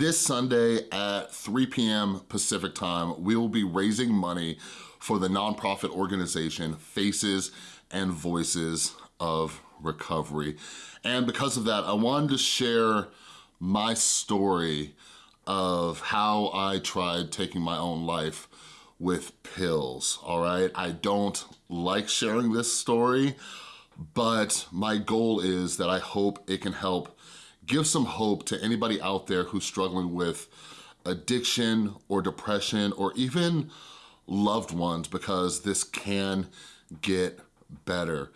This Sunday at 3 p.m. Pacific time, we will be raising money for the nonprofit organization Faces and Voices of Recovery. And because of that, I wanted to share my story of how I tried taking my own life with pills, all right? I don't like sharing this story, but my goal is that I hope it can help give some hope to anybody out there who's struggling with addiction or depression or even loved ones because this can get better.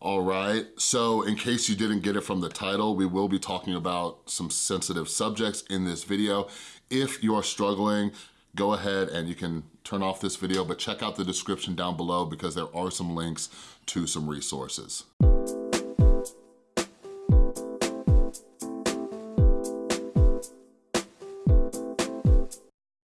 All right, so in case you didn't get it from the title, we will be talking about some sensitive subjects in this video. If you are struggling, go ahead and you can turn off this video, but check out the description down below because there are some links to some resources.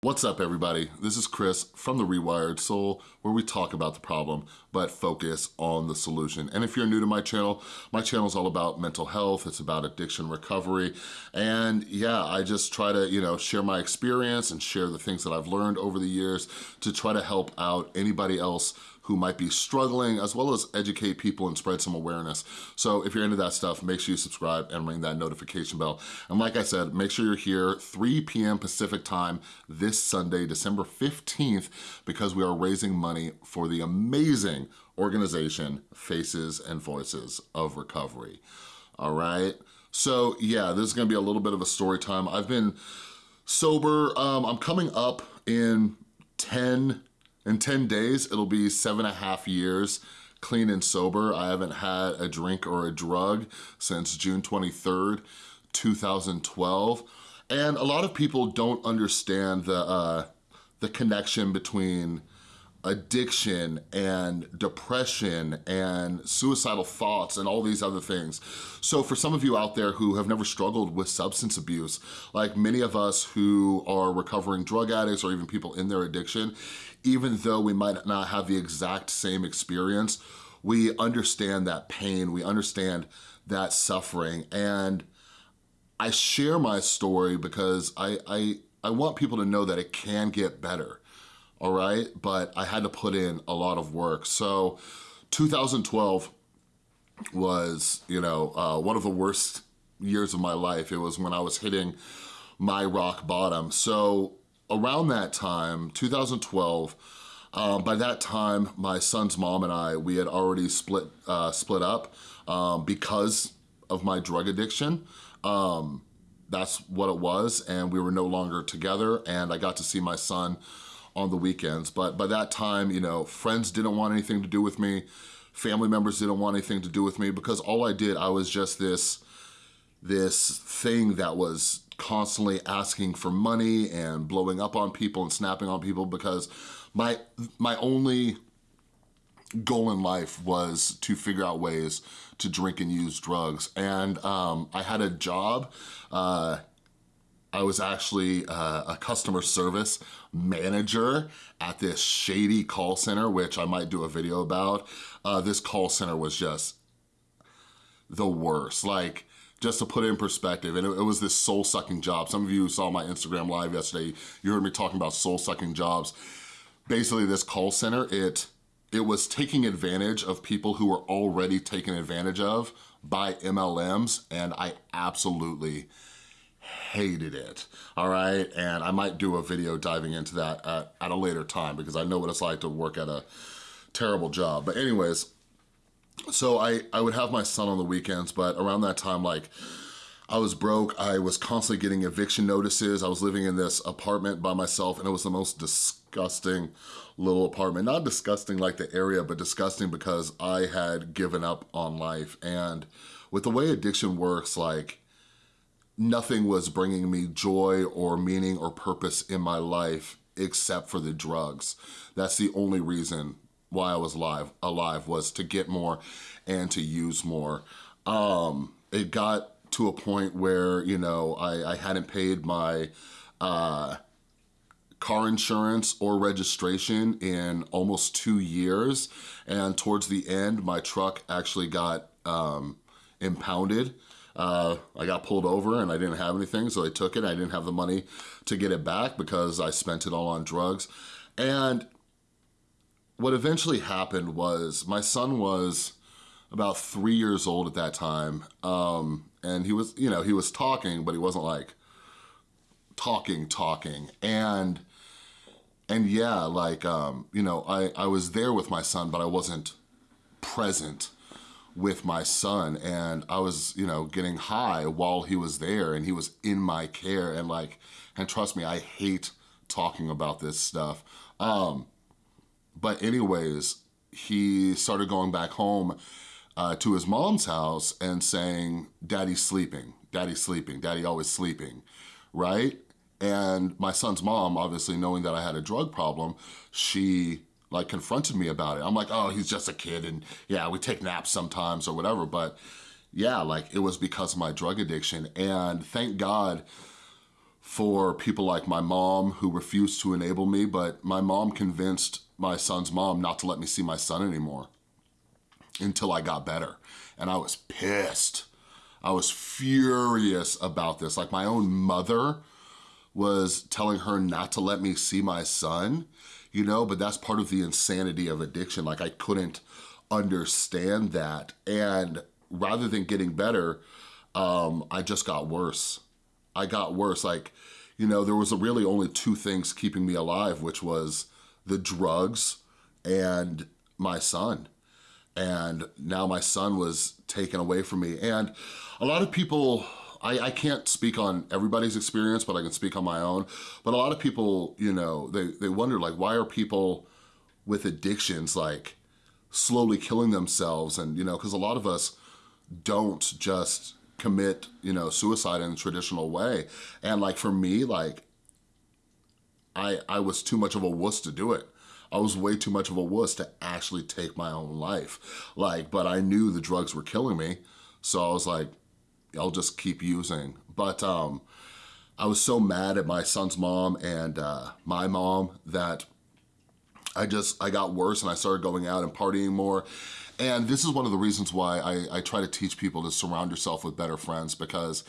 What's up everybody? This is Chris from The Rewired Soul where we talk about the problem but focus on the solution. And if you're new to my channel, my channel is all about mental health, it's about addiction recovery, and yeah, I just try to, you know, share my experience and share the things that I've learned over the years to try to help out anybody else who might be struggling, as well as educate people and spread some awareness. So if you're into that stuff, make sure you subscribe and ring that notification bell. And like I said, make sure you're here 3 p.m. Pacific time this Sunday, December 15th, because we are raising money for the amazing organization Faces and Voices of Recovery. All right? So yeah, this is gonna be a little bit of a story time. I've been sober, um, I'm coming up in 10 in 10 days, it'll be seven and a half years clean and sober. I haven't had a drink or a drug since June 23rd, 2012. And a lot of people don't understand the, uh, the connection between addiction and depression and suicidal thoughts and all these other things. So for some of you out there who have never struggled with substance abuse, like many of us who are recovering drug addicts or even people in their addiction, even though we might not have the exact same experience, we understand that pain, we understand that suffering. And I share my story because I, I, I want people to know that it can get better all right? But I had to put in a lot of work. So 2012 was, you know, uh, one of the worst years of my life. It was when I was hitting my rock bottom. So around that time, 2012, um, by that time, my son's mom and I, we had already split, uh, split up um, because of my drug addiction. Um, that's what it was, and we were no longer together, and I got to see my son on the weekends. But by that time, you know, friends didn't want anything to do with me. Family members didn't want anything to do with me because all I did, I was just this, this thing that was constantly asking for money and blowing up on people and snapping on people because my, my only goal in life was to figure out ways to drink and use drugs. And um, I had a job uh, I was actually uh, a customer service manager at this shady call center, which I might do a video about. Uh, this call center was just the worst. Like, just to put it in perspective, and it, it was this soul-sucking job. Some of you saw my Instagram live yesterday, you heard me talking about soul-sucking jobs. Basically, this call center, it, it was taking advantage of people who were already taken advantage of by MLMs, and I absolutely hated it, all right? And I might do a video diving into that at, at, a later time because I know what it's like to work at a terrible job. But anyways, so I, I would have my son on the weekends, but around that time, like, I was broke, I was constantly getting eviction notices, I was living in this apartment by myself, and it was the most disgusting little apartment. Not disgusting like the area, but disgusting because I had given up on life. And with the way addiction works, like, nothing was bringing me joy or meaning or purpose in my life except for the drugs. That's the only reason why I was alive, alive was to get more and to use more. Um, it got to a point where, you know, I, I hadn't paid my uh, car insurance or registration in almost two years. And towards the end, my truck actually got um, impounded uh, I got pulled over and I didn't have anything, so they took it. I didn't have the money to get it back because I spent it all on drugs. And what eventually happened was my son was about three years old at that time. Um, and he was, you know, he was talking, but he wasn't like talking, talking. And, and yeah, like, um, you know, I, I was there with my son, but I wasn't present with my son and I was, you know, getting high while he was there and he was in my care and like, and trust me, I hate talking about this stuff. Um, but anyways, he started going back home uh, to his mom's house and saying, daddy's sleeping, daddy's sleeping, daddy always sleeping, right? And my son's mom, obviously knowing that I had a drug problem, she like confronted me about it. I'm like, oh, he's just a kid and yeah, we take naps sometimes or whatever. But yeah, like it was because of my drug addiction. And thank God for people like my mom who refused to enable me, but my mom convinced my son's mom not to let me see my son anymore until I got better. And I was pissed. I was furious about this. Like my own mother was telling her not to let me see my son you know, but that's part of the insanity of addiction. Like I couldn't understand that. And rather than getting better, um, I just got worse. I got worse. Like, you know, there was really only two things keeping me alive, which was the drugs and my son. And now my son was taken away from me. And a lot of people I, I can't speak on everybody's experience, but I can speak on my own. But a lot of people, you know, they, they wonder like, why are people with addictions like slowly killing themselves? And, you know, because a lot of us don't just commit, you know, suicide in a traditional way. And like for me, like, I, I was too much of a wuss to do it. I was way too much of a wuss to actually take my own life. Like, but I knew the drugs were killing me. So I was like, I'll just keep using. But um, I was so mad at my son's mom and uh, my mom that I just, I got worse and I started going out and partying more. And this is one of the reasons why I, I try to teach people to surround yourself with better friends because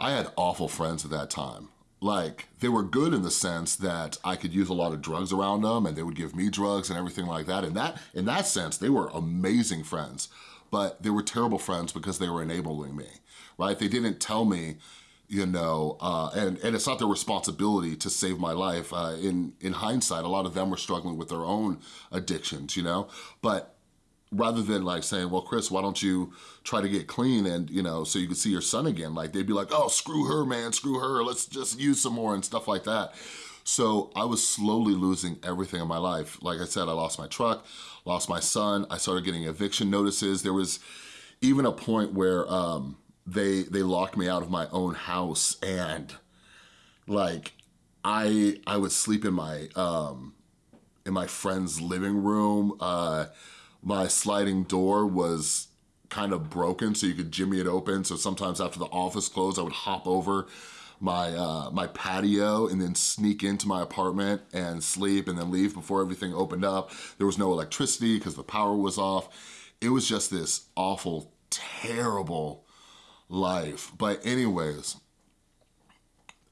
I had awful friends at that time. Like, they were good in the sense that I could use a lot of drugs around them and they would give me drugs and everything like that. And that, in that sense, they were amazing friends but they were terrible friends because they were enabling me, right? They didn't tell me, you know, uh, and, and it's not their responsibility to save my life. Uh, in, in hindsight, a lot of them were struggling with their own addictions, you know? But rather than like saying, well, Chris, why don't you try to get clean and, you know, so you can see your son again? Like they'd be like, oh, screw her, man, screw her. Let's just use some more and stuff like that. So I was slowly losing everything in my life. Like I said, I lost my truck, lost my son. I started getting eviction notices. There was even a point where um, they they locked me out of my own house and like I I would sleep in my um, in my friend's living room. Uh, my sliding door was kind of broken so you could jimmy it open. So sometimes after the office closed, I would hop over my uh, my patio and then sneak into my apartment and sleep and then leave before everything opened up. There was no electricity because the power was off. It was just this awful, terrible life. But anyways,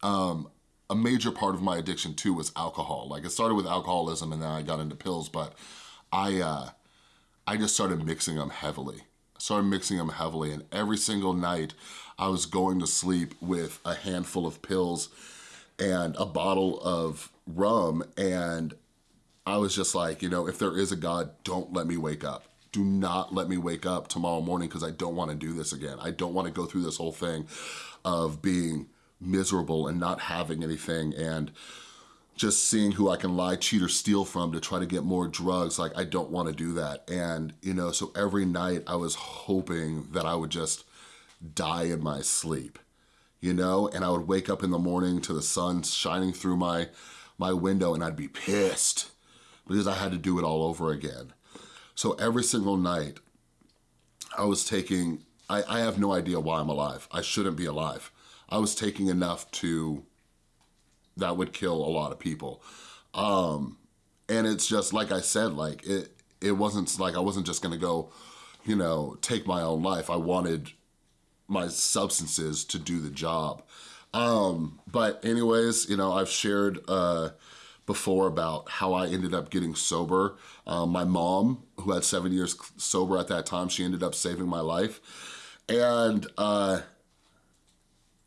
um, a major part of my addiction too was alcohol. Like it started with alcoholism and then I got into pills, but I, uh, I just started mixing them heavily. I started mixing them heavily and every single night I was going to sleep with a handful of pills and a bottle of rum and I was just like, you know, if there is a God, don't let me wake up. Do not let me wake up tomorrow morning because I don't want to do this again. I don't want to go through this whole thing of being miserable and not having anything and just seeing who I can lie, cheat, or steal from to try to get more drugs. Like, I don't want to do that. And, you know, so every night I was hoping that I would just die in my sleep, you know? And I would wake up in the morning to the sun shining through my, my window and I'd be pissed because I had to do it all over again. So every single night, I was taking, I, I have no idea why I'm alive. I shouldn't be alive. I was taking enough to, that would kill a lot of people. Um, and it's just, like I said, like it, it wasn't like I wasn't just gonna go, you know, take my own life. I wanted my substances to do the job. Um, but anyways, you know, I've shared uh, before about how I ended up getting sober. Um, my mom, who had seven years sober at that time, she ended up saving my life. And, uh,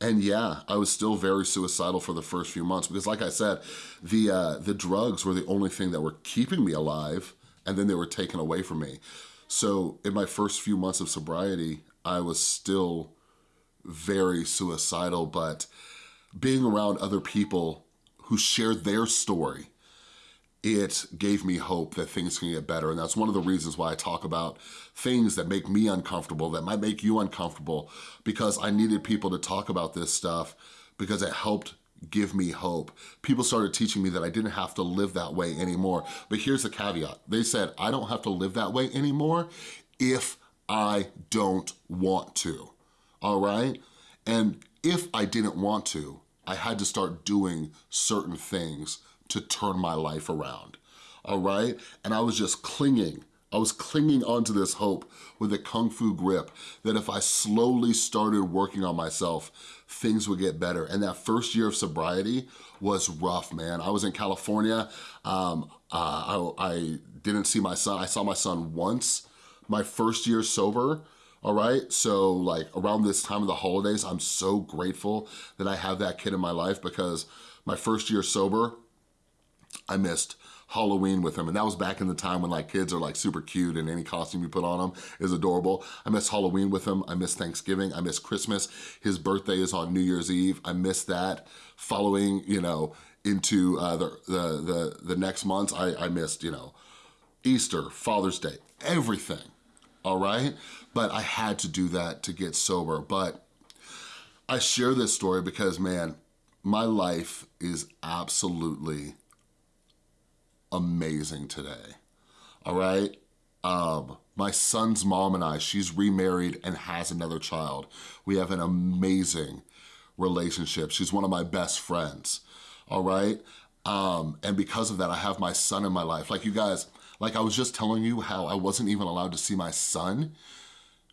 and yeah, I was still very suicidal for the first few months because like I said, the, uh, the drugs were the only thing that were keeping me alive and then they were taken away from me. So in my first few months of sobriety, I was still very suicidal, but being around other people who shared their story, it gave me hope that things can get better. And that's one of the reasons why I talk about things that make me uncomfortable, that might make you uncomfortable, because I needed people to talk about this stuff because it helped give me hope. People started teaching me that I didn't have to live that way anymore. But here's the caveat. They said, I don't have to live that way anymore if I don't want to, all right? And if I didn't want to, I had to start doing certain things to turn my life around, all right? And I was just clinging I was clinging onto this hope with a kung fu grip that if I slowly started working on myself, things would get better. And that first year of sobriety was rough, man. I was in California. Um, uh, I, I didn't see my son. I saw my son once my first year sober all right? So like around this time of the holidays, I'm so grateful that I have that kid in my life because my first year sober, I missed Halloween with him. And that was back in the time when like kids are like super cute and any costume you put on them is adorable. I miss Halloween with him. I miss Thanksgiving. I miss Christmas. His birthday is on New Year's Eve. I miss that. Following, you know, into uh, the, the, the, the next months, I, I missed, you know, Easter, Father's Day, everything, all right? But I had to do that to get sober. But I share this story because, man, my life is absolutely amazing today, all right? Um, my son's mom and I, she's remarried and has another child. We have an amazing relationship. She's one of my best friends, all right? Um, and because of that, I have my son in my life. Like you guys, like I was just telling you how I wasn't even allowed to see my son,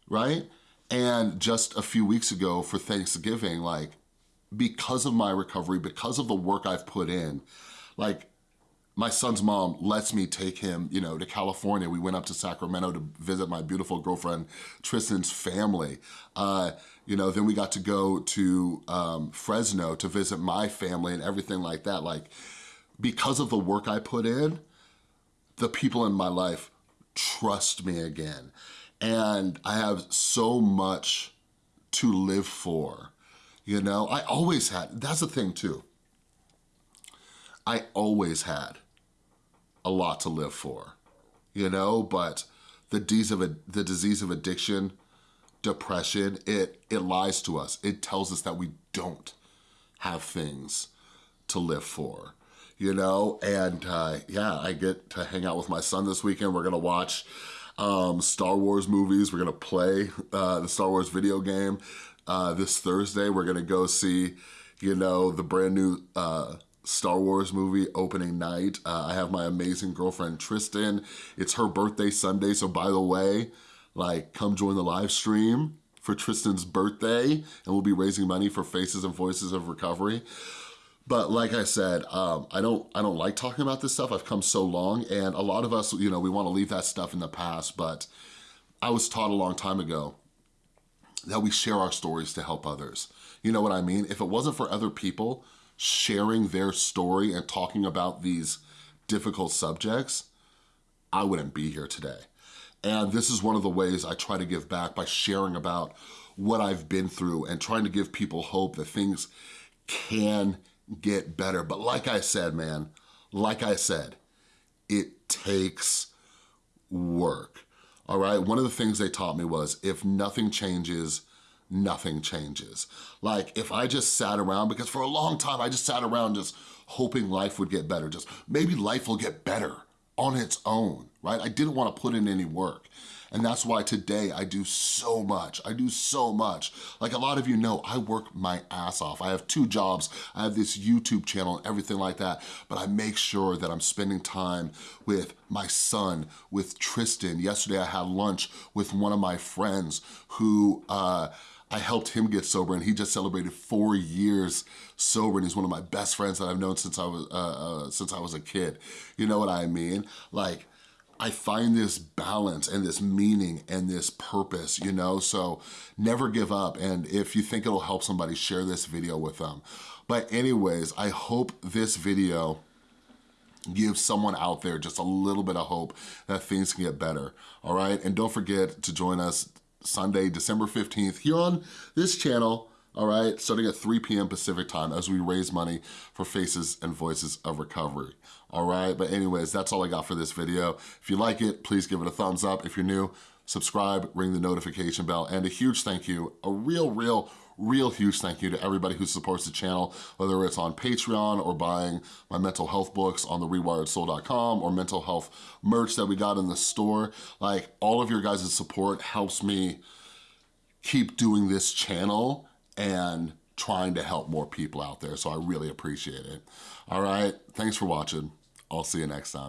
right? And just a few weeks ago for Thanksgiving, like because of my recovery, because of the work I've put in, like my son's mom lets me take him, you know, to California. We went up to Sacramento to visit my beautiful girlfriend Tristan's family. Uh, you know, then we got to go to um, Fresno to visit my family and everything like that. Like, because of the work I put in, the people in my life trust me again. And I have so much to live for, you know? I always had, that's the thing too. I always had a lot to live for, you know, but the disease of, the disease of addiction, depression, it, it lies to us. It tells us that we don't have things to live for, you know? And uh, yeah, I get to hang out with my son this weekend. We're gonna watch um, Star Wars movies. We're gonna play uh, the Star Wars video game. Uh, this Thursday, we're gonna go see, you know, the brand new uh, Star Wars movie opening night. Uh, I have my amazing girlfriend, Tristan. It's her birthday Sunday, so by the way, like, come join the live stream for Tristan's birthday, and we'll be raising money for Faces and Voices of Recovery. But like I said, um, I don't I don't like talking about this stuff. I've come so long, and a lot of us, you know, we want to leave that stuff in the past, but I was taught a long time ago that we share our stories to help others. You know what I mean? If it wasn't for other people sharing their story and talking about these difficult subjects, I wouldn't be here today. And this is one of the ways I try to give back by sharing about what I've been through and trying to give people hope that things can get better. But like I said, man, like I said, it takes work, all right? One of the things they taught me was if nothing changes, nothing changes. Like if I just sat around, because for a long time I just sat around just hoping life would get better, just maybe life will get better on its own, right? I didn't wanna put in any work. And that's why today I do so much. I do so much. Like a lot of you know, I work my ass off. I have two jobs. I have this YouTube channel and everything like that. But I make sure that I'm spending time with my son, with Tristan. Yesterday I had lunch with one of my friends who uh, I helped him get sober and he just celebrated four years sober and he's one of my best friends that I've known since I was, uh, uh, since I was a kid. You know what I mean? Like, I find this balance and this meaning and this purpose, you know? So never give up. And if you think it'll help somebody, share this video with them. But anyways, I hope this video give someone out there just a little bit of hope that things can get better, all right? And don't forget to join us Sunday, December 15th here on this channel, all right, starting at 3 p.m. Pacific time as we raise money for Faces and Voices of Recovery, all right? But anyways, that's all I got for this video. If you like it, please give it a thumbs up. If you're new, subscribe, ring the notification bell, and a huge thank you, a real, real, real huge thank you to everybody who supports the channel, whether it's on Patreon or buying my mental health books on the rewiredsoul.com or mental health merch that we got in the store. Like all of your guys' support helps me keep doing this channel and trying to help more people out there. So I really appreciate it. All right, thanks for watching. I'll see you next time.